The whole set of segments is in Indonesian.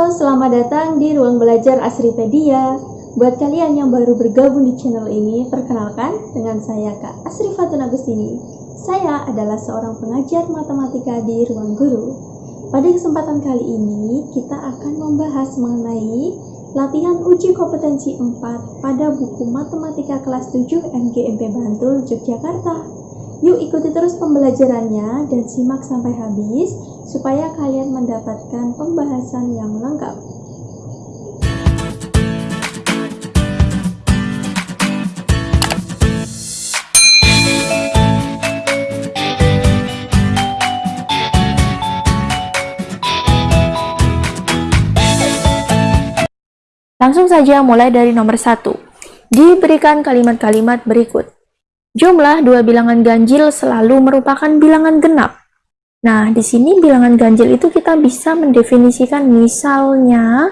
Selamat datang di Ruang Belajar Asripedia. Buat kalian yang baru bergabung di channel ini, perkenalkan dengan saya Kak Asri Fatun Agustini. Saya adalah seorang pengajar matematika di Ruang Guru. Pada kesempatan kali ini, kita akan membahas mengenai latihan uji kompetensi 4 pada buku Matematika kelas 7 MGMP Bantul, Yogyakarta. Yuk ikuti terus pembelajarannya dan simak sampai habis supaya kalian mendapatkan pembahasan yang lengkap. Langsung saja mulai dari nomor satu. Diberikan kalimat-kalimat berikut. Jumlah dua bilangan ganjil selalu merupakan bilangan genap. Nah, di sini bilangan ganjil itu kita bisa mendefinisikan misalnya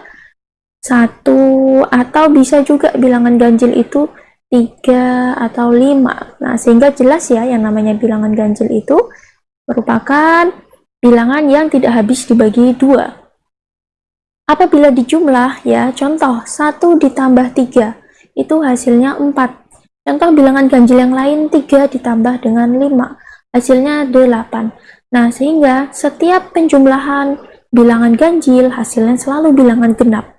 satu atau bisa juga bilangan ganjil itu tiga atau lima. Nah, sehingga jelas ya yang namanya bilangan ganjil itu merupakan bilangan yang tidak habis dibagi dua. Apabila dijumlah ya, contoh satu ditambah tiga itu hasilnya empat. Contoh bilangan ganjil yang lain 3 ditambah dengan 5, hasilnya 8. Nah, sehingga setiap penjumlahan bilangan ganjil hasilnya selalu bilangan genap.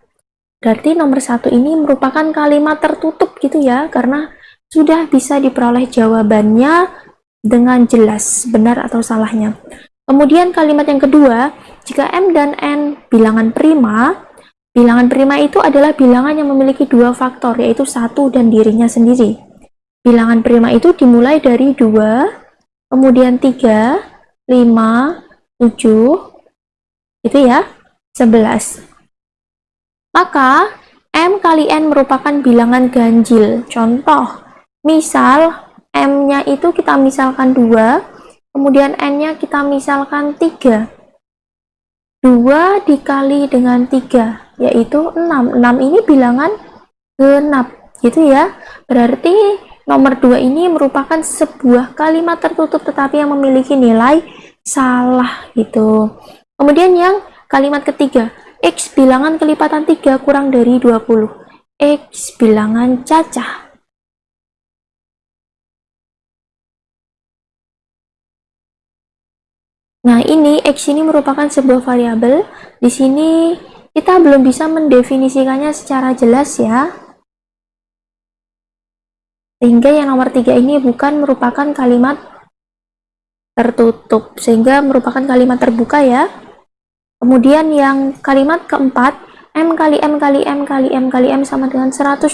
Berarti nomor satu ini merupakan kalimat tertutup gitu ya, karena sudah bisa diperoleh jawabannya dengan jelas benar atau salahnya. Kemudian kalimat yang kedua, jika M dan N bilangan prima, bilangan prima itu adalah bilangan yang memiliki dua faktor, yaitu satu dan dirinya sendiri. Bilangan prima itu dimulai dari 2, kemudian 3, 5, 7, itu ya, 11. Maka, M kali N merupakan bilangan ganjil. Contoh, misal M-nya itu kita misalkan 2, kemudian N-nya kita misalkan 3. 2 dikali dengan 3, yaitu 6. 6 ini bilangan genap, gitu ya. Berarti Nomor 2 ini merupakan sebuah kalimat tertutup tetapi yang memiliki nilai salah gitu. Kemudian yang kalimat ketiga, X bilangan kelipatan 3 kurang dari 20. X bilangan cacah. Nah, ini X ini merupakan sebuah variabel. Di sini kita belum bisa mendefinisikannya secara jelas ya sehingga yang nomor tiga ini bukan merupakan kalimat tertutup sehingga merupakan kalimat terbuka ya. Kemudian yang kalimat keempat M kali M kali M kali M kali M sama dengan 125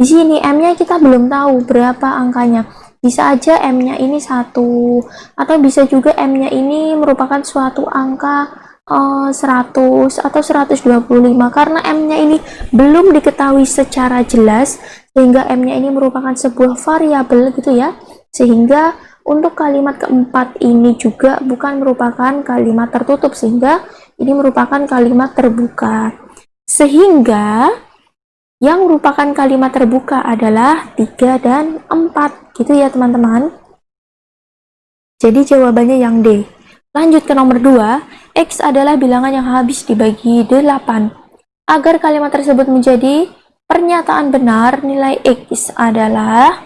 di sini M nya kita belum tahu berapa angkanya. Bisa aja M nya ini satu atau bisa juga M nya ini merupakan suatu angka uh, 100 atau 125 karena M nya ini belum diketahui secara jelas sehingga M-nya ini merupakan sebuah variabel gitu ya. Sehingga untuk kalimat keempat ini juga bukan merupakan kalimat tertutup sehingga ini merupakan kalimat terbuka. Sehingga yang merupakan kalimat terbuka adalah 3 dan 4 gitu ya teman-teman. Jadi jawabannya yang D lanjut ke nomor 2 X adalah bilangan yang habis dibagi 8 agar kalimat tersebut menjadi Pernyataan benar nilai X adalah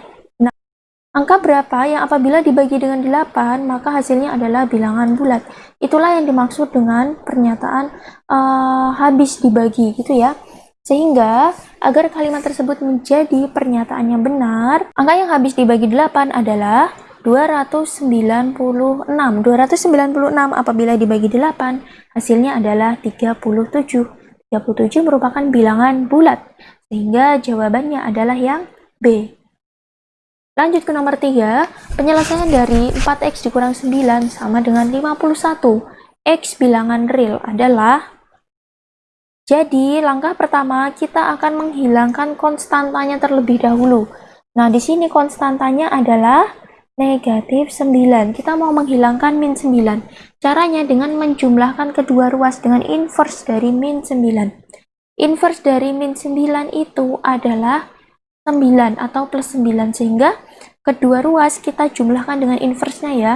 angka berapa yang apabila dibagi dengan 8 maka hasilnya adalah bilangan bulat. Itulah yang dimaksud dengan pernyataan uh, habis dibagi gitu ya. Sehingga agar kalimat tersebut menjadi pernyataan yang benar, angka yang habis dibagi 8 adalah 296. 296 apabila dibagi 8 hasilnya adalah 37. 37 merupakan bilangan bulat. Sehingga jawabannya adalah yang B. Lanjut ke nomor 3, penyelesaian dari 4x dikurang 9 sama dengan 51. X bilangan real adalah jadi langkah pertama kita akan menghilangkan konstantanya terlebih dahulu. Nah, di sini konstantanya adalah negatif 9. Kita mau menghilangkan min 9. Caranya dengan menjumlahkan kedua ruas dengan inverse dari min 9. Inverse dari min 9 itu adalah 9 atau plus 9 sehingga kedua ruas kita jumlahkan dengan inverse-nya ya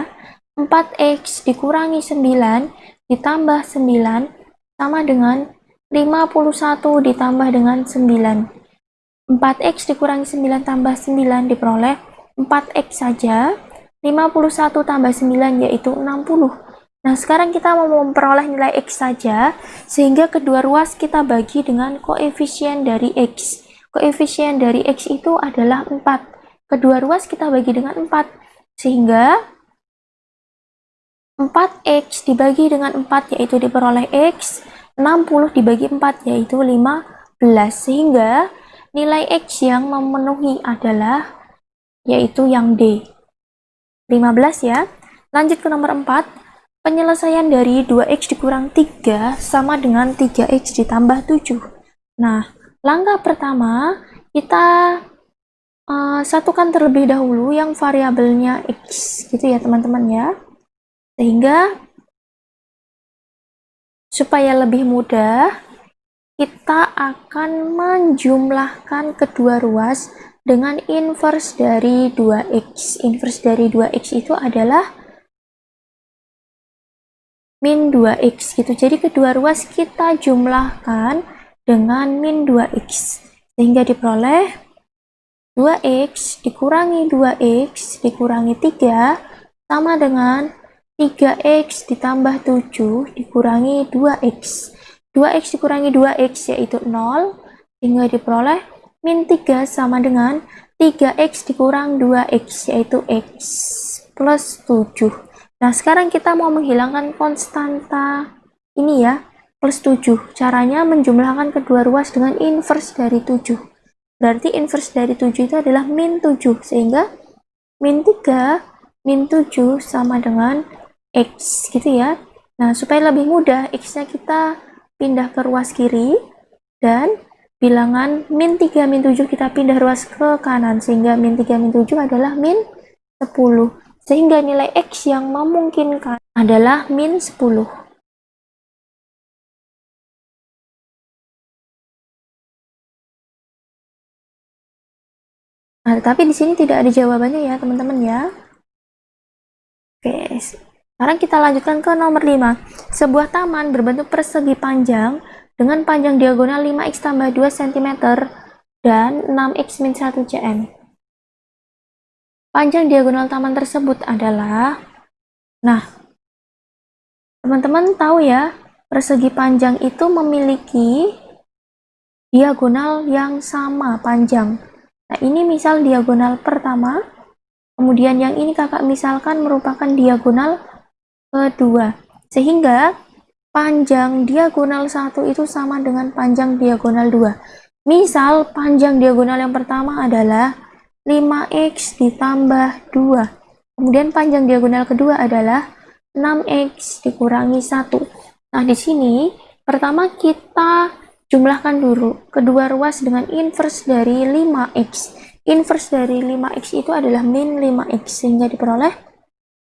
4x dikurangi 9 ditambah 9 sama dengan 51 ditambah dengan 9. 4x dikurangi 9 tambah 9 diperoleh 4x saja. 51 tambah 9 yaitu 60. Nah, sekarang kita mau memperoleh nilai x saja, sehingga kedua ruas kita bagi dengan koefisien dari x. Koefisien dari x itu adalah 4. Kedua ruas kita bagi dengan 4, sehingga 4x dibagi dengan 4 yaitu diperoleh x, 60 dibagi 4 yaitu 15, sehingga nilai x yang memenuhi adalah yaitu yang D. 15 ya. Lanjut ke nomor 4. Penyelesaian dari 2x dikurang 3 sama dengan 3x ditambah 7. Nah, langkah pertama kita uh, satukan terlebih dahulu yang variabelnya x gitu ya teman-teman ya. Sehingga supaya lebih mudah kita akan menjumlahkan kedua ruas dengan inverse dari 2x. Inverse dari 2x itu adalah min 2x gitu. Jadi kedua ruas kita jumlahkan dengan min 2x. Sehingga diperoleh 2x dikurangi 2x dikurangi 3 sama dengan 3x ditambah 7 dikurangi 2x. 2x dikurangi 2x yaitu 0 sehingga diperoleh min 3 sama dengan 3x dikurang 2x yaitu x plus 7 nah sekarang kita mau menghilangkan konstanta ini ya plus 7 caranya menjumlahkan kedua ruas dengan inverse dari 7 berarti inverse dari 7 itu adalah min 7 sehingga min 3 min 7 sama dengan x gitu ya. Nah supaya lebih mudah x nya kita pindah ke ruas kiri dan bilangan min 3 min 7 kita pindah ruas ke kanan sehingga min 3 min 7 adalah min 10 sehingga nilai X yang memungkinkan adalah min 10 Nah, tapi di sini tidak ada jawabannya ya, teman-teman ya. Oke, sekarang kita lanjutkan ke nomor 5. Sebuah taman berbentuk persegi panjang dengan panjang diagonal 5x tambah 2 cm dan 6x min 1 cm. Panjang diagonal taman tersebut adalah, nah, teman-teman tahu ya, persegi panjang itu memiliki diagonal yang sama panjang. Nah, ini misal diagonal pertama, kemudian yang ini kakak misalkan merupakan diagonal kedua. Sehingga panjang diagonal 1 itu sama dengan panjang diagonal 2. Misal, panjang diagonal yang pertama adalah 5x ditambah 2. Kemudian panjang diagonal kedua adalah 6x dikurangi 1. Nah, di sini pertama kita jumlahkan dulu kedua ruas dengan inverse dari 5x. Inverse dari 5x itu adalah min 5x, sehingga diperoleh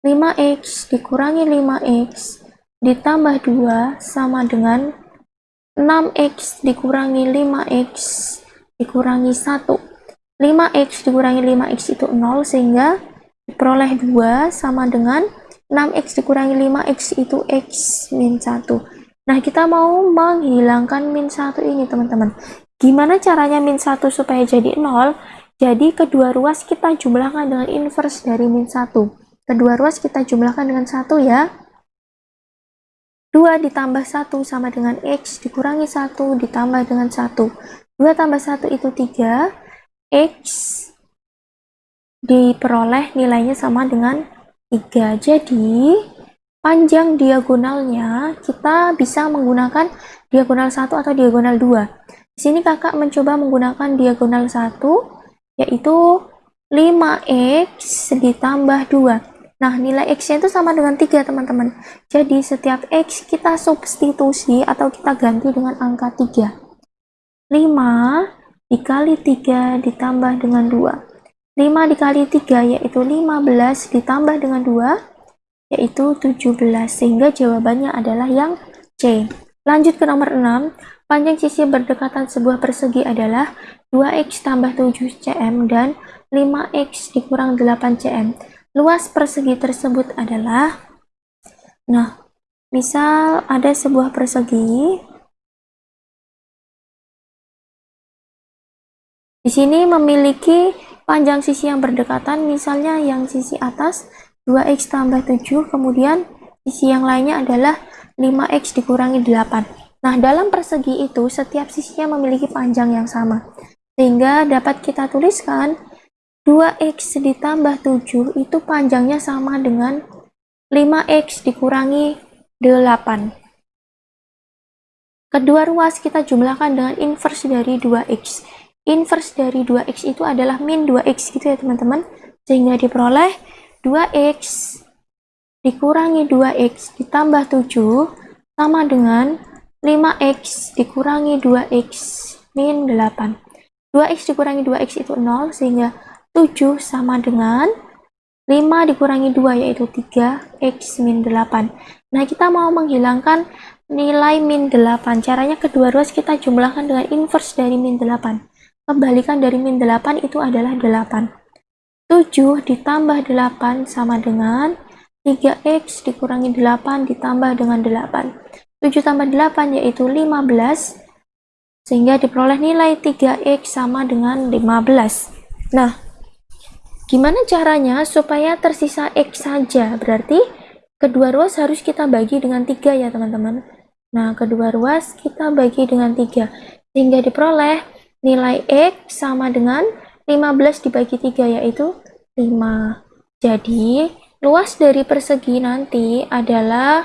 5x dikurangi 5x ditambah 2 sama dengan 6x dikurangi 5x dikurangi 1 5x dikurangi 5x itu 0 sehingga diperoleh 2 sama dengan 6x dikurangi 5x itu x min 1 nah kita mau menghilangkan min 1 ini teman-teman. Gimana caranya min 1 supaya jadi 0 jadi kedua ruas kita jumlahkan dengan inverse dari min 1 kedua ruas kita jumlahkan dengan 1 ya 2 ditambah 1 sama dengan X dikurangi 1 ditambah dengan 1. 2 tambah 1 itu 3. X diperoleh nilainya sama dengan 3. Jadi, panjang diagonalnya kita bisa menggunakan diagonal 1 atau diagonal 2. Di sini kakak mencoba menggunakan diagonal 1, yaitu 5x ditambah 2. Nah, nilai X-nya itu sama dengan 3, teman-teman. Jadi, setiap X kita substitusi atau kita ganti dengan angka 3. 5 dikali 3 ditambah dengan 2. 5 dikali 3 yaitu 15 ditambah dengan 2 yaitu 17. Sehingga jawabannya adalah yang C. Lanjut ke nomor 6. Panjang sisi berdekatan sebuah persegi adalah 2x tambah 7 cm dan 5x dikurang 8 cm. Luas persegi tersebut adalah, nah, misal ada sebuah persegi di sini memiliki panjang sisi yang berdekatan misalnya yang sisi atas 2x tambah 7 kemudian sisi yang lainnya adalah 5x dikurangi 8 nah dalam persegi itu setiap sisinya memiliki panjang yang sama sehingga dapat kita tuliskan 2x ditambah 7 itu panjangnya sama dengan 5x dikurangi 8 kedua ruas kita jumlahkan dengan inverse dari 2x inverse dari 2x itu adalah min 2x gitu ya teman-teman. Sehingga diperoleh 2x dikurangi 2x ditambah 7 sama dengan 5x dikurangi 2x min 8 2x dikurangi 2x itu 0 sehingga 7 sama dengan 5 dikurangi 2 yaitu 3x min 8 nah kita mau menghilangkan nilai min 8 caranya kedua ruas kita jumlahkan dengan inverse dari min 8 Kebalikan dari min 8 itu adalah 8. 7 ditambah 8 sama dengan 3x dikurangi 8 ditambah dengan 8. 7 tambah 8 yaitu 15, sehingga diperoleh nilai 3x sama dengan 15. Nah, gimana caranya supaya tersisa x saja? Berarti kedua ruas harus kita bagi dengan 3 ya teman-teman. Nah, kedua ruas kita bagi dengan 3, sehingga diperoleh nilai X sama dengan 15 dibagi 3 yaitu 5. Jadi, luas dari persegi nanti adalah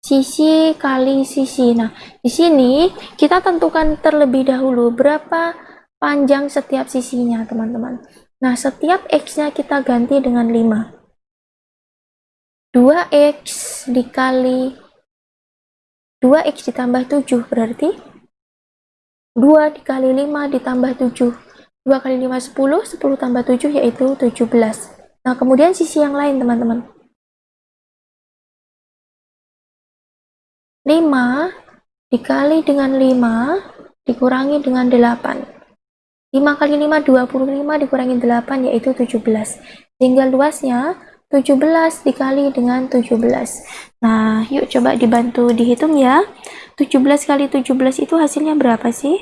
sisi kali sisi. Nah, di sini kita tentukan terlebih dahulu berapa panjang setiap sisinya, teman-teman. Nah, setiap X-nya kita ganti dengan 5. 2X dikali 2X ditambah 7 berarti 2 dikali 5 ditambah 7. 2 kali 5 10, 10 tambah 7 yaitu 17. Nah, kemudian sisi yang lain, teman-teman. 5 dikali dengan 5 dikurangi dengan 8. 5 kali 5, 25 dikurangi 8 yaitu 17. Sehingga luasnya 17 dikali dengan 17. Nah, yuk coba dibantu dihitung ya. 17 kali 17 itu hasilnya berapa sih?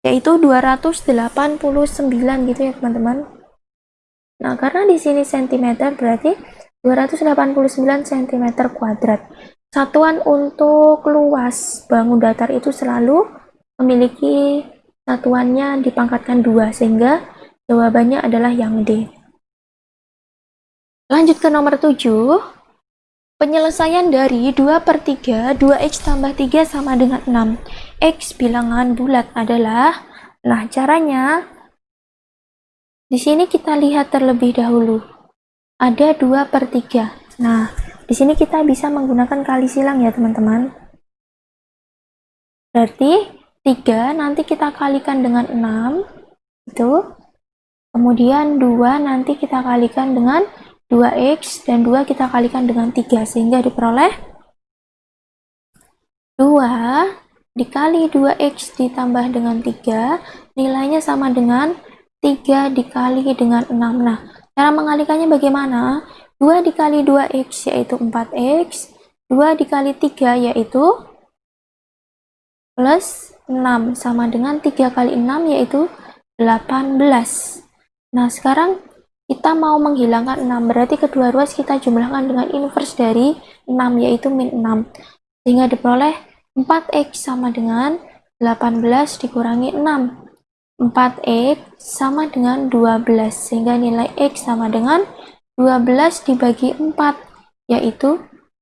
Yaitu 289 gitu ya teman-teman. Nah, karena di sini cm berarti 289 cm kuadrat. Satuan untuk luas bangun datar itu selalu memiliki satuannya dipangkatkan dua sehingga Jawabannya adalah yang D. Lanjut ke nomor 7. Penyelesaian dari 2 per 3, 2x tambah 3 sama dengan 6. X bilangan bulat adalah, nah caranya, di sini kita lihat terlebih dahulu. Ada 2 per 3. Nah, di sini kita bisa menggunakan kali silang ya teman-teman. Berarti 3 nanti kita kalikan dengan 6. Itu Kemudian 2 nanti kita kalikan dengan 2x dan 2 kita kalikan dengan 3 sehingga diperoleh 2 dikali 2x ditambah dengan 3 nilainya sama dengan 3 dikali dengan 6 nah cara mengalikannya bagaimana 2 dikali 2x yaitu 4x 2 dikali 3 yaitu plus 6 sama dengan 3 kali 6 yaitu 18 Nah, sekarang kita mau menghilangkan 6, berarti kedua ruas kita jumlahkan dengan inverse dari 6, yaitu min 6. Sehingga diperoleh 4x sama dengan 18 dikurangi 6. 4x sama dengan 12, sehingga nilai x sama dengan 12 dibagi 4, yaitu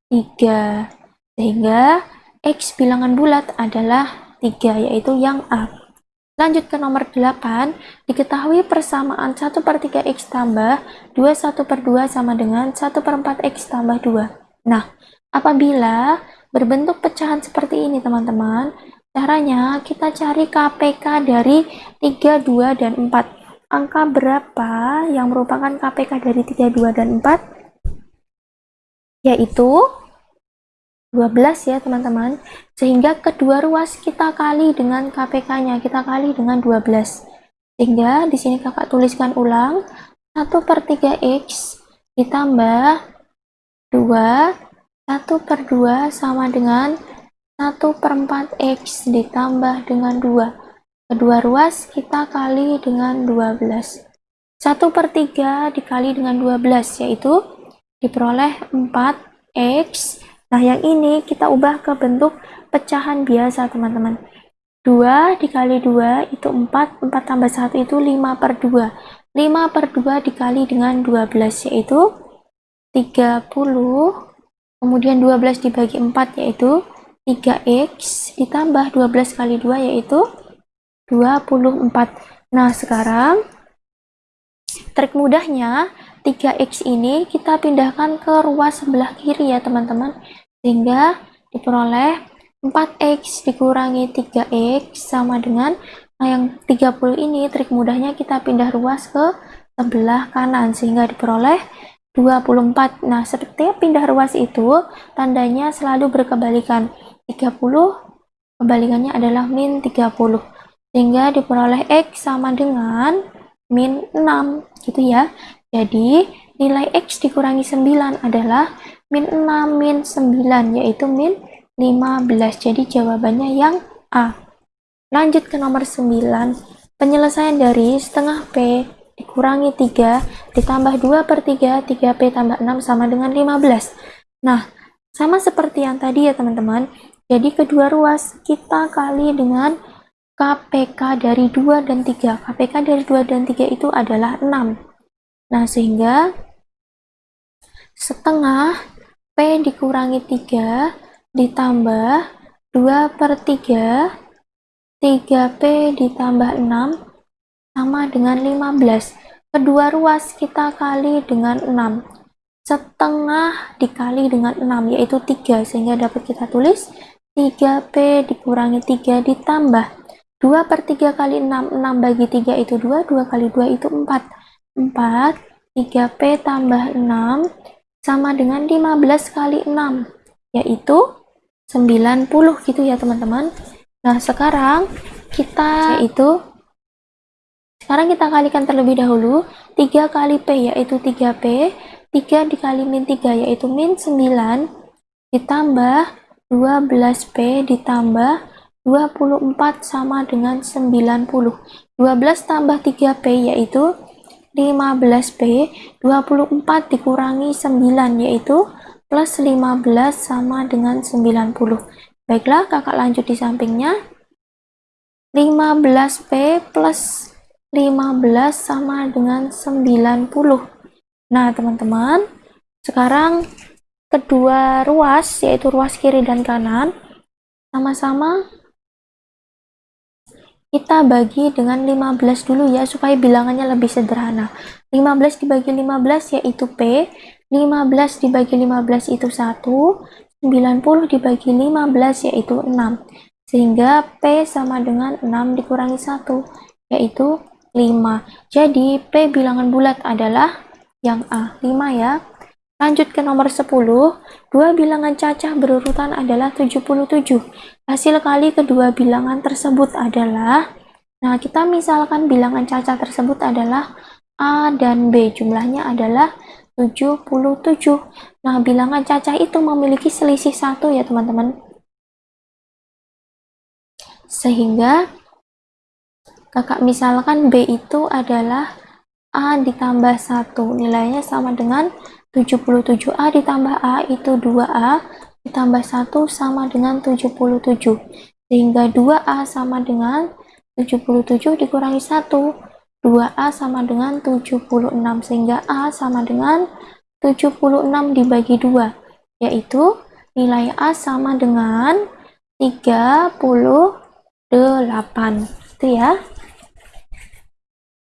3. Sehingga x bilangan bulat adalah 3, yaitu yang A. Lanjut ke nomor 8, diketahui persamaan 1 per 3x tambah 2 1 per 2 sama dengan 1 per 4x tambah 2. Nah, apabila berbentuk pecahan seperti ini teman-teman, caranya kita cari KPK dari 3, 2, dan 4. Angka berapa yang merupakan KPK dari 3, 2, dan 4? Yaitu 12 ya teman-teman. Sehingga kedua ruas kita kali dengan KPK nya kita kali dengan 12 sehingga di sini kakak tuliskan ulang 1 per 3x ditambah 2 1 per 2 sama dengan 1 per 4 X ditambah dengan 2 kedua ruas kita kali dengan 12 1 per 3 dikali dengan 12 yaitu diperoleh 4X nah yang ini kita ubah ke bentuk pecahan biasa teman-teman. 2 dikali 2 itu 4 4 tambah 1 itu 5 per 2 5 per 2 dikali dengan 12 yaitu 30 kemudian 12 dibagi 4 yaitu 3x ditambah 12 kali 2 yaitu 24 nah sekarang trik mudahnya 3x ini kita pindahkan ke ruas sebelah kiri ya teman-teman. Sehingga diperoleh 4x dikurangi 3x sama dengan nah yang 30 ini trik mudahnya kita pindah ruas ke sebelah kanan sehingga diperoleh 24 nah setiap pindah ruas itu tandanya selalu berkebalikan. 30 kebalikannya adalah min 30 sehingga diperoleh x sama dengan min 6 gitu ya jadi nilai x dikurangi 9 adalah min 6 min 9 yaitu min 15. Jadi jawabannya yang A. Lanjut ke nomor 9. Penyelesaian dari setengah P dikurangi 3 ditambah 2 per 3, 3P tambah 6 sama dengan 15. Nah, sama seperti yang tadi ya teman-teman. Jadi kedua ruas kita kali dengan KPK dari 2 dan 3. KPK dari 2 dan 3 itu adalah 6. Nah, sehingga setengah P dikurangi 3 ditambah 2 per 3 3P ditambah 6 sama dengan 15 kedua ruas kita kali dengan 6 setengah dikali dengan 6 yaitu 3 sehingga dapat kita tulis 3P dikurangi 3 ditambah 2 per 3 kali 6 6 bagi 3 itu 2 2 kali 2 itu 4 4 3P tambah 6 sama dengan 15 kali 6 yaitu 90 gitu ya teman-teman. Nah sekarang kita yaitu sekarang kita kalikan terlebih dahulu. 3 kali P yaitu 3P 3 dikali min 3 yaitu min 9 ditambah 12P ditambah 24 sama dengan 90 12 tambah 3P yaitu 15P 24 dikurangi 9 yaitu plus 15 sama dengan 90. Baiklah, kakak lanjut di sampingnya. 15P plus 15 sama dengan 90. Nah, teman-teman, sekarang kedua ruas, yaitu ruas kiri dan kanan, sama-sama kita bagi dengan 15 dulu ya, supaya bilangannya lebih sederhana. 15 dibagi 15 yaitu P, 15 dibagi 15 itu 1, 90 dibagi 15 yaitu 6. Sehingga P sama dengan 6 dikurangi 1, yaitu 5. Jadi P bilangan bulat adalah yang A, 5 ya. Lanjut ke nomor 10, dua bilangan cacah berurutan adalah 77. Hasil kali kedua bilangan tersebut adalah, nah kita misalkan bilangan cacah tersebut adalah A dan B, jumlahnya adalah 77. Nah, bilangan cacah itu memiliki selisih satu ya teman-teman. Sehingga kakak misalkan B itu adalah A ditambah 1. Nilainya sama dengan 77A ditambah A itu 2A ditambah 1 sama dengan 77. Sehingga 2A sama dengan 77 dikurangi 1 2A sama dengan 76 sehingga A sama dengan 76 dibagi 2 yaitu nilai A sama dengan 38 itu ya.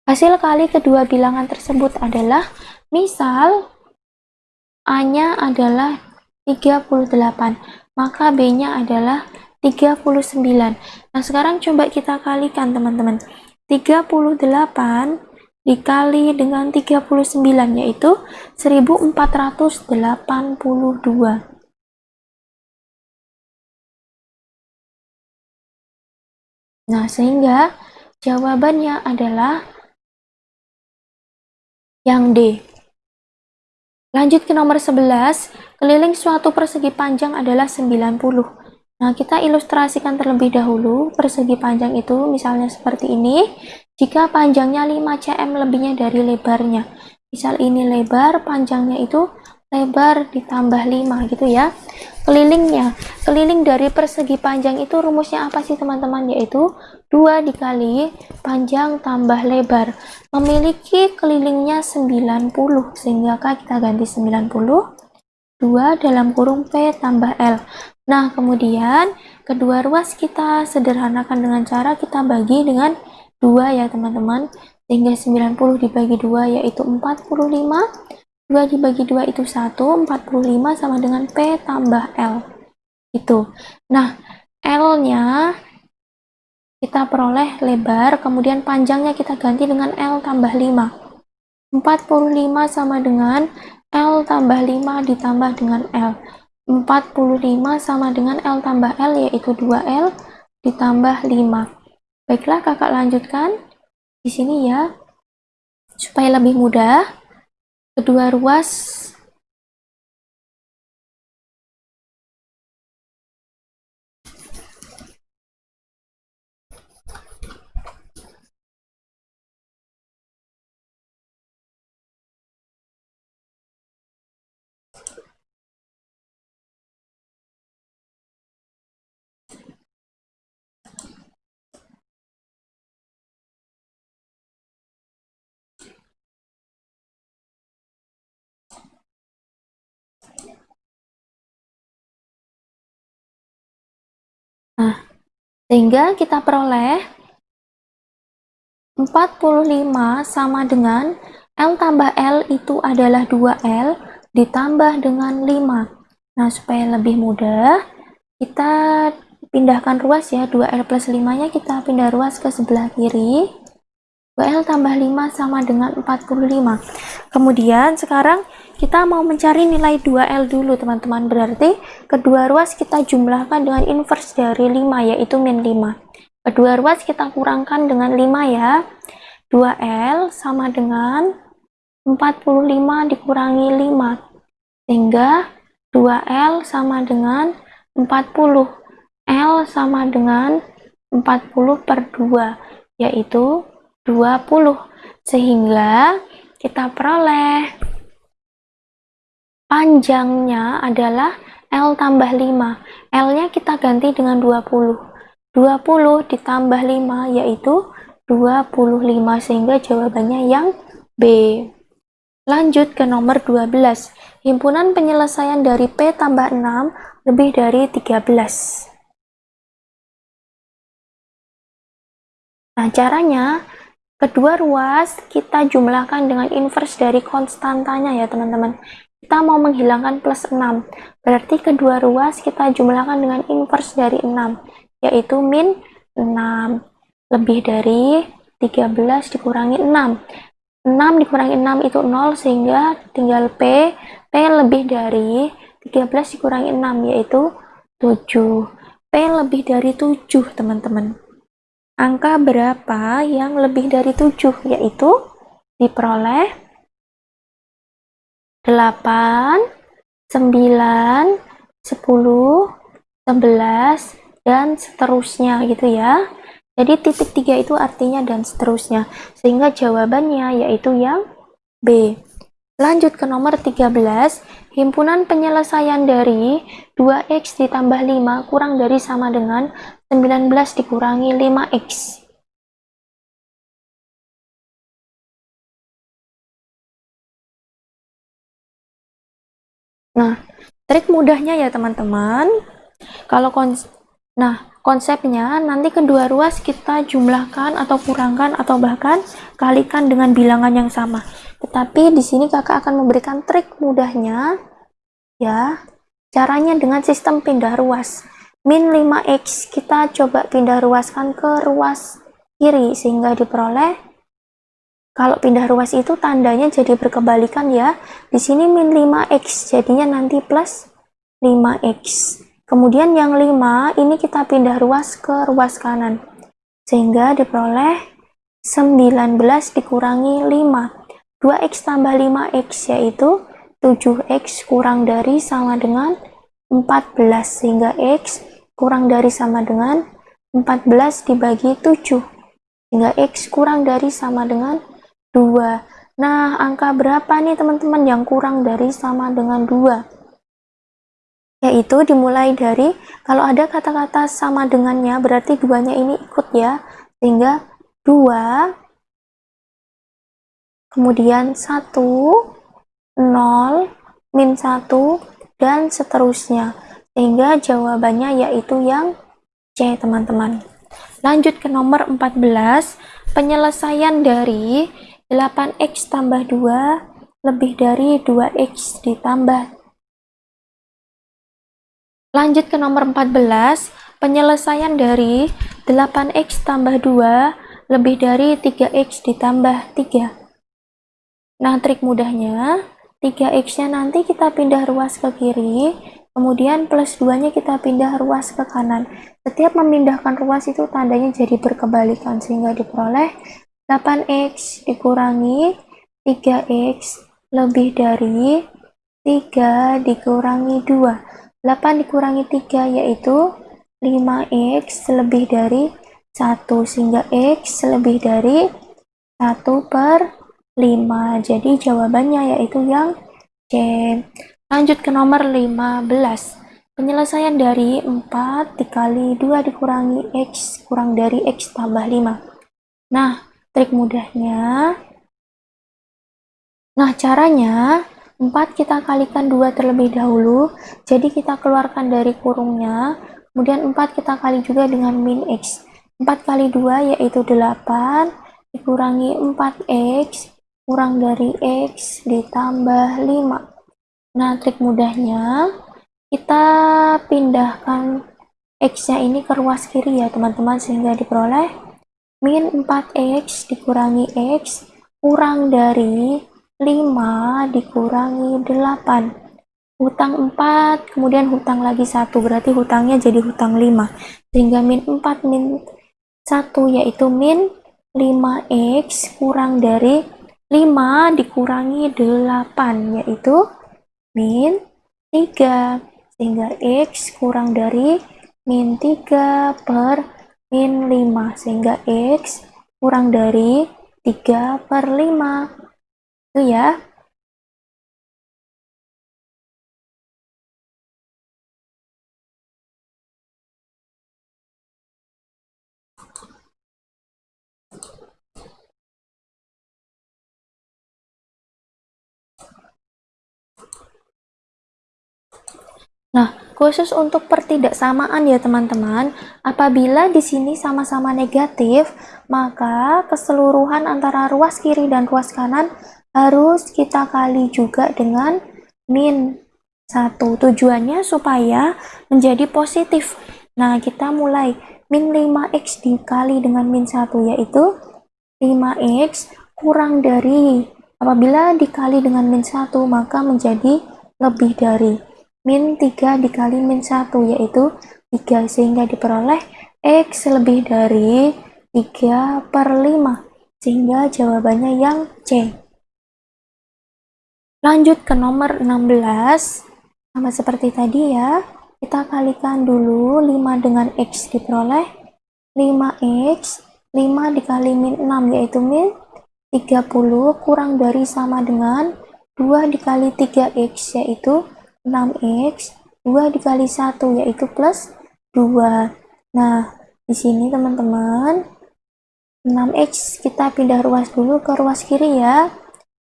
Hasil kali kedua bilangan tersebut adalah misal A nya adalah 38 maka B nya adalah 39 nah sekarang coba kita kalikan teman-teman. 38 dikali dengan 39 yaitu 1482 Nah, sehingga jawabannya adalah yang D. Lanjut ke nomor 11, keliling suatu persegi panjang adalah 90. Nah, kita ilustrasikan terlebih dahulu persegi panjang itu misalnya seperti ini. Jika panjangnya 5 cm lebihnya dari lebarnya. Misal ini lebar, panjangnya itu lebar ditambah 5 gitu ya kelilingnya. Keliling dari persegi panjang itu rumusnya apa sih teman-teman? Yaitu 2 dikali panjang tambah lebar. Memiliki kelilingnya 90 sehingga kita ganti 90 2 dalam kurung P tambah L. Nah kemudian kedua ruas kita sederhanakan dengan cara kita bagi dengan 2 ya teman-teman. Sehingga 90 dibagi 2 yaitu 45 2 dibagi 2 itu 1, 45 sama dengan P tambah L. Itu. Nah, L-nya kita peroleh lebar, kemudian panjangnya kita ganti dengan L tambah 5. 45 sama dengan L tambah 5 ditambah dengan L. 45 sama dengan L tambah L yaitu 2L ditambah 5. Baiklah kakak lanjutkan di sini ya. Supaya lebih mudah, kedua ruas Nah, sehingga kita peroleh 45 sama dengan L tambah L itu adalah 2L ditambah dengan 5. Nah, supaya lebih mudah, kita pindahkan ruas ya. 2L plus 5-nya kita pindah ruas ke sebelah kiri. 2L tambah 5 sama dengan 45. Kemudian sekarang kita mau mencari nilai 2L dulu teman-teman. Berarti kedua ruas kita jumlahkan dengan inverse dari 5 yaitu min 5 kedua ruas kita kurangkan dengan 5 ya. 2L sama dengan 45 dikurangi 5 sehingga 2L sama dengan 40 L sama dengan 40 per 2 yaitu 20 sehingga kita peroleh panjangnya adalah L tambah 5 L nya kita ganti dengan 20 20 ditambah 5 yaitu 25 sehingga jawabannya yang B. Lanjut ke nomor 12 himpunan penyelesaian dari P tambah 6 lebih dari 13 nah caranya kedua ruas kita jumlahkan dengan inverse dari konstantanya ya teman-teman kita mau menghilangkan plus 6 berarti kedua ruas kita jumlahkan dengan inverse dari 6 yaitu min 6 lebih dari 13 dikurangi 6 6 dikurangi 6 itu 0 sehingga tinggal P. P lebih dari 13 dikurangi 6 yaitu 7 P lebih dari 7 teman-teman. Angka berapa yang lebih dari 7 yaitu diperoleh 8, 9, 10, 11, dan seterusnya gitu ya. Jadi titik tiga itu artinya dan seterusnya. Sehingga jawabannya yaitu yang B. Lanjut ke nomor 13, himpunan penyelesaian dari 2x ditambah 5 kurang dari sama dengan 19 dikurangi 5x. Nah, trik mudahnya ya teman-teman. Kalau kons nah, konsepnya nanti kedua ruas kita jumlahkan atau kurangkan atau bahkan kalikan dengan bilangan yang sama. Tetapi di sini kakak akan memberikan trik mudahnya ya. Caranya dengan sistem pindah ruas. Min 5x kita coba pindah ruaskan ke ruas kiri sehingga diperoleh kalau pindah ruas itu tandanya jadi berkebalikan ya. Di sini min 5x, jadinya nanti plus 5x. Kemudian yang 5, ini kita pindah ruas ke ruas kanan. Sehingga diperoleh 19 dikurangi 5. 2x tambah 5x yaitu 7x kurang dari sama dengan 14 sehingga x kurang dari sama dengan 14 dibagi 7 sehingga x kurang dari sama dengan 2 nah angka berapa nih teman-teman yang kurang dari sama dengan 2 yaitu dimulai dari kalau ada kata-kata sama dengannya berarti duanya ini ikut ya sehingga 2 kemudian 1 0, min 1, dan seterusnya. Sehingga jawabannya yaitu yang C, teman-teman. Lanjut ke nomor 14, penyelesaian dari 8x tambah 2 lebih dari 2x ditambah. Lanjut ke nomor 14, penyelesaian dari 8x tambah 2 lebih dari 3x ditambah 3. Nah, trik mudahnya, 3x nya nanti kita pindah ruas ke kiri kemudian plus 2 nya kita pindah ruas ke kanan setiap memindahkan ruas itu tandanya jadi berkebalikan sehingga diperoleh 8x dikurangi 3x lebih dari 3 dikurangi 2 8 dikurangi 3 yaitu 5x lebih dari 1 sehingga x lebih dari 1 per 5. Jadi jawabannya yaitu yang C. Lanjut ke nomor 15. Penyelesaian dari 4 dikali 2 dikurangi X kurang dari X tambah 5. Nah, trik mudahnya. Nah, caranya 4 kita kalikan 2 terlebih dahulu. Jadi kita keluarkan dari kurungnya. Kemudian 4 kita kali juga dengan min X. 4 kali 2 yaitu 8 dikurangi 4X kurang dari X ditambah 5 nah trik mudahnya kita pindahkan X nya ini ke ruas kiri ya teman-teman sehingga diperoleh min 4X dikurangi X kurang dari 5 dikurangi 8 hutang 4 kemudian hutang lagi satu berarti hutangnya jadi hutang 5 sehingga min 4 min 1 yaitu min 5x kurang dari 5 dikurangi 8 yaitu min 3 sehingga X kurang dari min 3 per min 5 sehingga X kurang dari 3 per 5 itu ya khusus untuk pertidaksamaan ya teman-teman, apabila di sini sama-sama negatif, maka keseluruhan antara ruas kiri dan ruas kanan harus kita kali juga dengan min 1. Tujuannya supaya menjadi positif. Nah, kita mulai min 5x dikali dengan min 1 yaitu 5x kurang dari apabila dikali dengan min 1 maka menjadi lebih dari min 3 dikali min 1 yaitu 3 sehingga diperoleh X lebih dari 3 per 5 sehingga jawabannya yang C. Lanjut ke nomor 16 sama seperti tadi ya kita kalikan dulu 5 dengan X diperoleh 5X 5 dikali min 6 yaitu min 30 kurang dari sama dengan 2 dikali 3X yaitu 6x 2 dikali 1 yaitu plus 2 nah di sini teman-teman 6x kita pindah ruas dulu ke ruas kiri ya.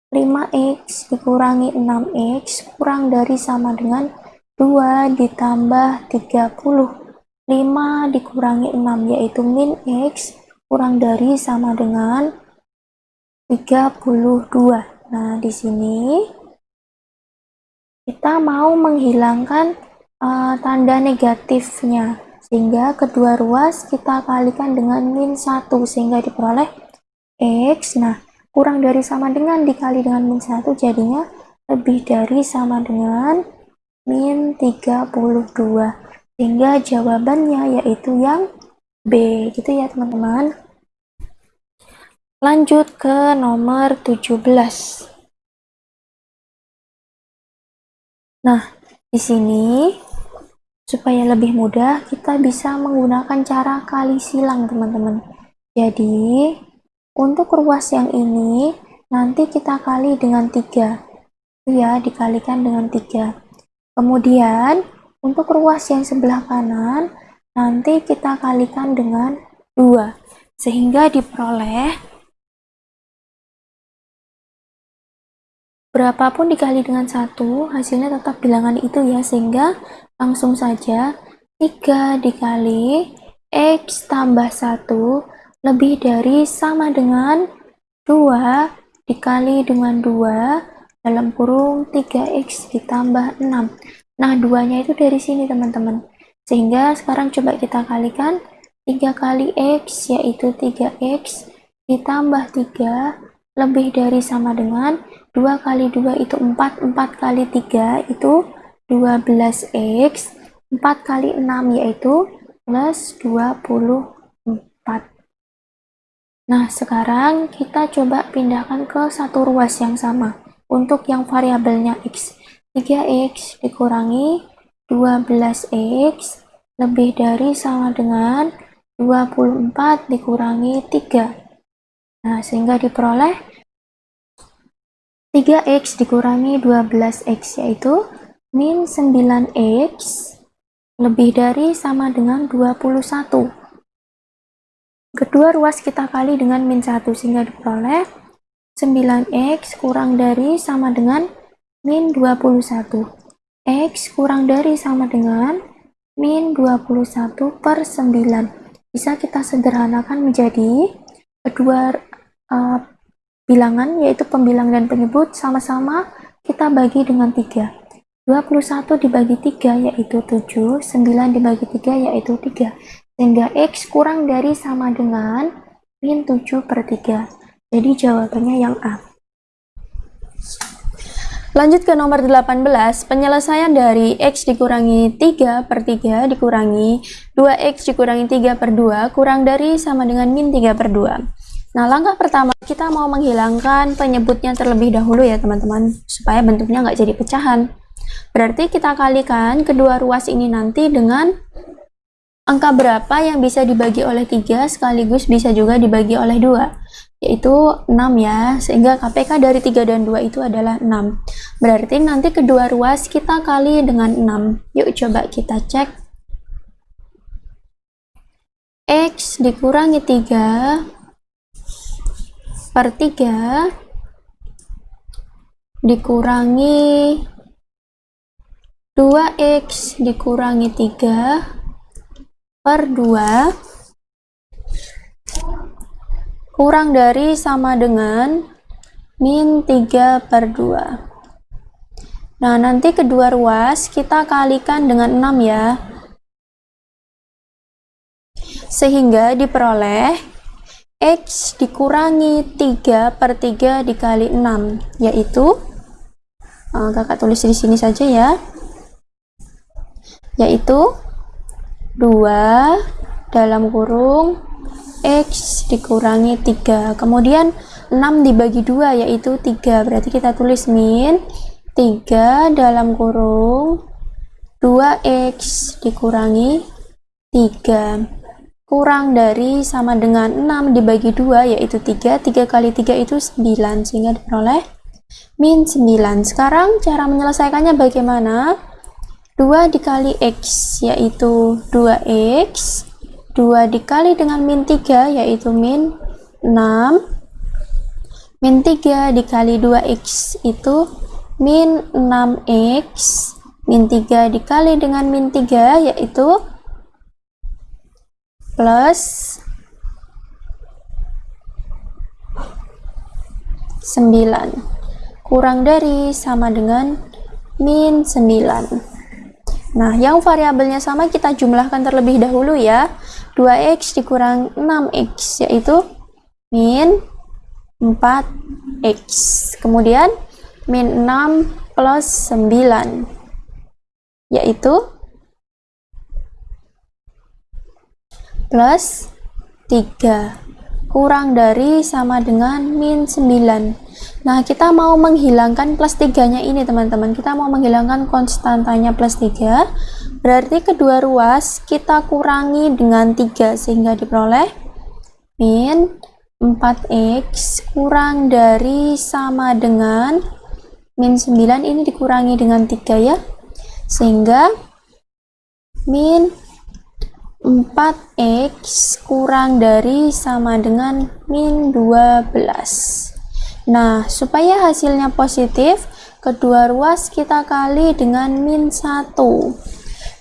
5x dikurangi 6x kurang dari sama dengan 2 ditambah 30 5 dikurangi 6 yaitu min x kurang dari sama dengan 32 nah di sini kita mau menghilangkan uh, tanda negatifnya sehingga kedua ruas kita kalikan dengan min 1 sehingga diperoleh X. Nah kurang dari sama dengan dikali dengan min 1 jadinya lebih dari sama dengan min 32 sehingga jawabannya yaitu yang B. Gitu ya teman-teman. Lanjut ke nomor 17 Nah, di sini supaya lebih mudah kita bisa menggunakan cara kali silang teman-teman. Jadi, untuk ruas yang ini nanti kita kali dengan 3. Ya, dikalikan dengan 3. Kemudian, untuk ruas yang sebelah kanan nanti kita kalikan dengan 2 sehingga diperoleh berapapun dikali dengan satu hasilnya tetap bilangan itu ya sehingga langsung saja 3 dikali X tambah 1 lebih dari sama dengan 2 dikali dengan 2 dalam kurung 3X ditambah 6 nah duanya itu dari sini teman-teman. Sehingga sekarang coba kita kalikan 3 kali X yaitu 3X ditambah 3 lebih dari sama dengan 2 kali 2 itu 4, 4 kali 3 itu 12x, 4 kali 6 yaitu plus 24. Nah, sekarang kita coba pindahkan ke satu ruas yang sama. Untuk yang variabelnya x, 3x dikurangi 12x lebih dari sama dengan 24 dikurangi 3. Nah, sehingga diperoleh 3x dikurangi 12x yaitu min 9x lebih dari sama dengan 21 kedua ruas kita kali dengan min 1 sehingga diperoleh 9x kurang dari sama dengan min 21 x kurang dari sama dengan min 21 per 9 bisa kita sederhanakan menjadi kedua uh, bilangan yaitu pembilang dan penyebut sama-sama kita bagi dengan 3 21 dibagi 3 yaitu 7 9 dibagi 3 yaitu 3 sehingga X kurang dari sama dengan min 7 per 3 jadi jawabannya yang A. Lanjut ke nomor 18, penyelesaian dari X dikurangi 3 per 3 dikurangi 2X dikurangi 3 per 2 kurang dari sama dengan min 3 per 2. Nah, langkah pertama kita mau menghilangkan penyebutnya terlebih dahulu ya teman-teman, supaya bentuknya nggak jadi pecahan. Berarti kita kalikan kedua ruas ini nanti dengan angka berapa yang bisa dibagi oleh 3 sekaligus bisa juga dibagi oleh 2, yaitu 6 ya, sehingga KPK dari 3 dan 2 itu adalah 6. Berarti nanti kedua ruas kita kali dengan 6. Yuk coba kita cek. X dikurangi 3 per 3 dikurangi 2x dikurangi 3 per 2 kurang dari sama dengan min 3 per 2 nah nanti kedua ruas kita kalikan dengan 6 ya. Sehingga diperoleh X dikurangi 3 per 3 dikali 6 yaitu uh, kakak tulis di sini saja ya. Yaitu 2 dalam kurung X dikurangi 3 kemudian 6 dibagi 2 yaitu 3 berarti kita tulis min 3 dalam kurung 2X dikurangi 3 kurang dari sama dengan 6 dibagi 2 yaitu 3 3 kali 3 itu 9 sehingga diperoleh min 9 sekarang cara menyelesaikannya bagaimana? 2 dikali X yaitu 2X 2 dikali dengan min 3 yaitu min 6 min 3 dikali 2X itu min 6X min 3 dikali dengan min 3 yaitu plus 9 kurang dari sama dengan min 9 nah yang variabelnya sama kita jumlahkan terlebih dahulu ya. 2x dikurang 6x yaitu min 4x kemudian min 6 plus 9 yaitu plus 3 kurang dari sama dengan min 9 Nah, kita mau menghilangkan plus 3-nya ini, teman-teman. Kita mau menghilangkan konstantanya plus 3. Berarti kedua ruas kita kurangi dengan 3 sehingga diperoleh min 4x kurang dari sama dengan min 9 ini dikurangi dengan 3 ya. Sehingga min 4x kurang dari sama dengan min 12 Nah, supaya hasilnya positif, kedua ruas kita kali dengan min 1.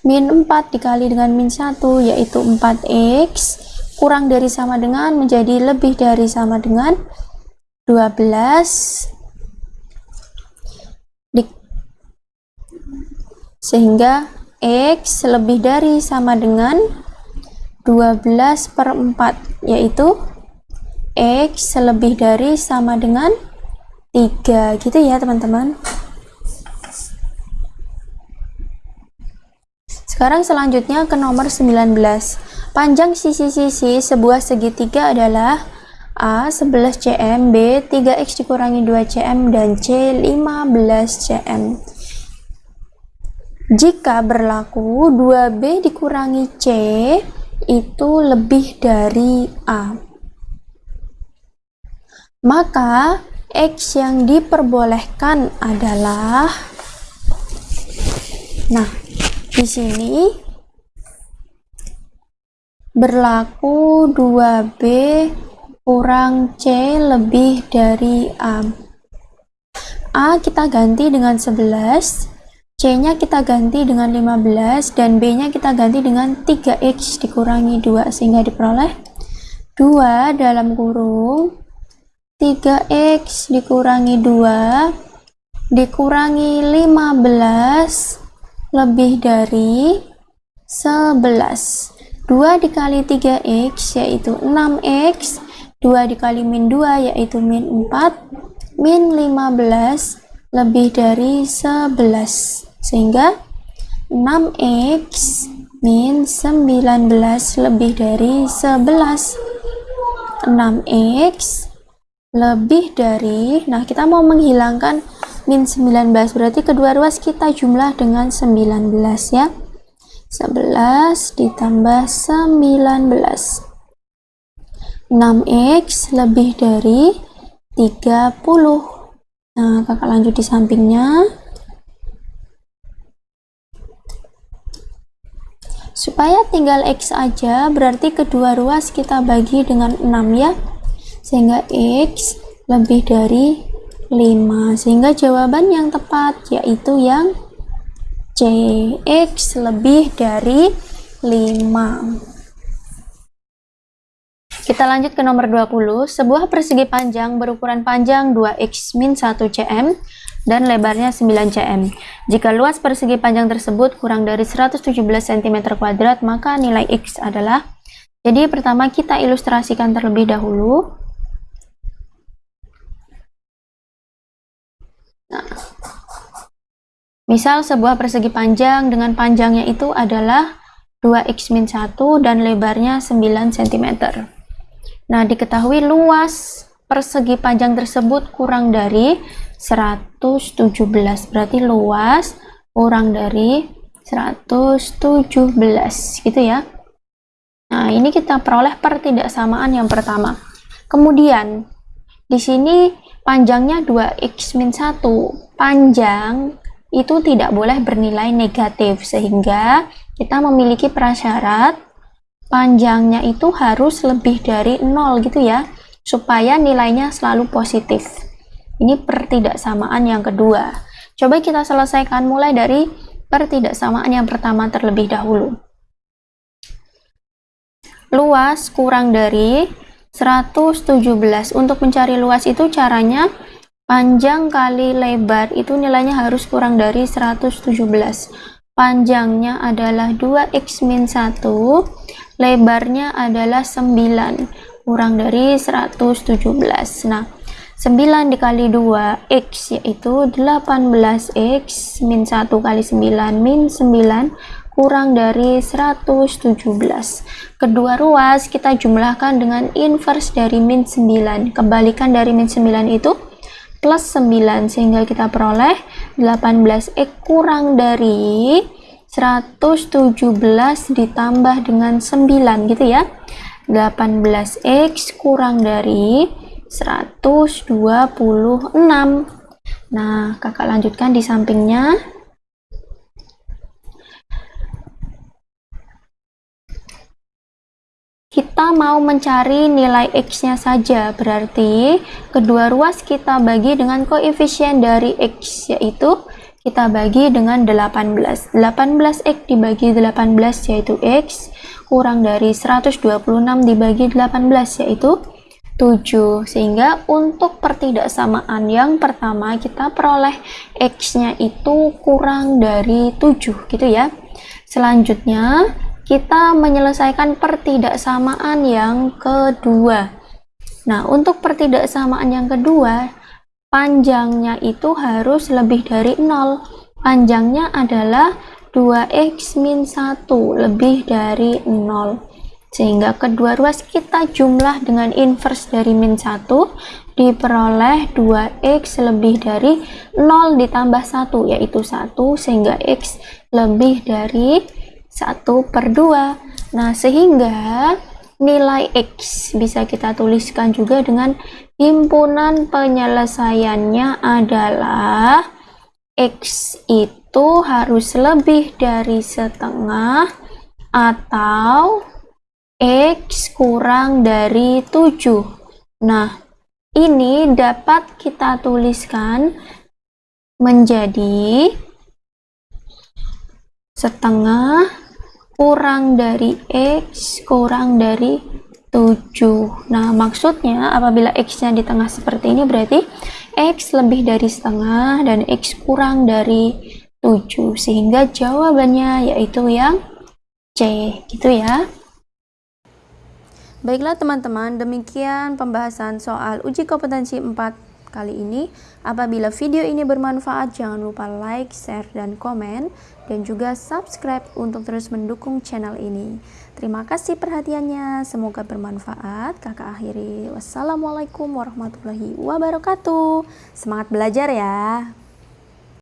Min 4 dikali dengan min 1 yaitu 4x kurang dari sama dengan menjadi lebih dari sama dengan 12 di, sehingga x lebih dari sama dengan 12 per 4 yaitu X lebih dari sama dengan 3 gitu ya teman-teman. Sekarang selanjutnya ke nomor 19 panjang sisi-sisi sebuah segitiga adalah A 11 cm, B 3x dikurangi 2 cm, dan C 15 cm. Jika berlaku 2B dikurangi C itu lebih dari A maka X yang diperbolehkan adalah Nah, di sini berlaku 2B kurang C lebih dari A. A kita ganti dengan 11, C-nya kita ganti dengan 15, dan B-nya kita ganti dengan 3X dikurangi 2, sehingga diperoleh 2 dalam kurung. 3x dikurangi 2 dikurangi 15 lebih dari 11 2 dikali 3x yaitu 6x 2 dikali min 2 yaitu min 4 min 15 lebih dari 11 sehingga 6x min 19 lebih dari 11 6x lebih dari nah kita mau menghilangkan min 19 berarti kedua ruas kita jumlah dengan 19 ya. 11 ditambah 19 6x lebih dari 30 nah kakak lanjut di sampingnya supaya tinggal x aja berarti kedua ruas kita bagi dengan 6 ya. Sehingga X lebih dari 5 sehingga jawaban yang tepat yaitu yang C X lebih dari 5 kita lanjut ke nomor 20 sebuah persegi panjang berukuran panjang 2x min 1 cm dan lebarnya 9 cm. Jika luas persegi panjang tersebut kurang dari 117 cm kuadrat maka nilai x adalah jadi pertama kita ilustrasikan terlebih dahulu. Nah, misal sebuah persegi panjang dengan panjangnya itu adalah 2x-1 dan lebarnya 9 cm. Nah, diketahui luas persegi panjang tersebut kurang dari 117. Berarti luas kurang dari 117 gitu ya. Nah, ini kita peroleh pertidaksamaan yang pertama. Kemudian di sini panjangnya 2x min 1 panjang itu tidak boleh bernilai negatif sehingga kita memiliki prasyarat panjangnya itu harus lebih dari 0 gitu ya supaya nilainya selalu positif ini pertidaksamaan yang kedua. Coba kita selesaikan mulai dari pertidaksamaan yang pertama terlebih dahulu. Luas kurang dari 117 untuk mencari luas itu caranya panjang kali lebar itu nilainya harus kurang dari 117 panjangnya adalah 2x min 1 lebarnya adalah 9 kurang dari 117 nah 9 dikali 2 x yaitu 18x min 1 kali 9 min 9 kurang dari 117 kedua ruas kita jumlahkan dengan inverse dari min 9 kebalikan dari min 9 itu plus 9 sehingga kita peroleh 18x kurang dari 117 ditambah dengan 9 gitu ya. 18x kurang dari 126 nah kakak lanjutkan di sampingnya. Kita mau mencari nilai x-nya saja berarti kedua ruas kita bagi dengan koefisien dari x yaitu kita bagi dengan 18 18x dibagi 18 yaitu x. Kurang dari 126 dibagi 18 yaitu 7 sehingga untuk pertidaksamaan yang pertama kita peroleh x nya itu kurang dari 7 gitu ya selanjutnya kita menyelesaikan pertidaksamaan yang kedua. Nah, untuk pertidaksamaan yang kedua, panjangnya itu harus lebih dari 0. Panjangnya adalah 2x min 1 lebih dari 0. Sehingga kedua ruas kita jumlah dengan inverse dari min 1 diperoleh 2x lebih dari 0 ditambah 1 yaitu 1 sehingga x lebih dari 1 per 2 nah sehingga nilai X bisa kita tuliskan juga dengan himpunan penyelesaiannya adalah X itu harus lebih dari setengah atau X kurang dari 7 nah ini dapat kita tuliskan menjadi setengah kurang dari X kurang dari 7 nah maksudnya apabila X nya di tengah seperti ini berarti X lebih dari setengah dan X kurang dari 7 sehingga jawabannya yaitu yang C gitu ya Baiklah teman-teman demikian pembahasan soal uji kompetensi 4 kali ini. Apabila video ini bermanfaat, jangan lupa like, share, dan komen, dan juga subscribe untuk terus mendukung channel ini. Terima kasih perhatiannya, semoga bermanfaat. Kakak akhiri, wassalamualaikum warahmatullahi wabarakatuh. Semangat belajar ya!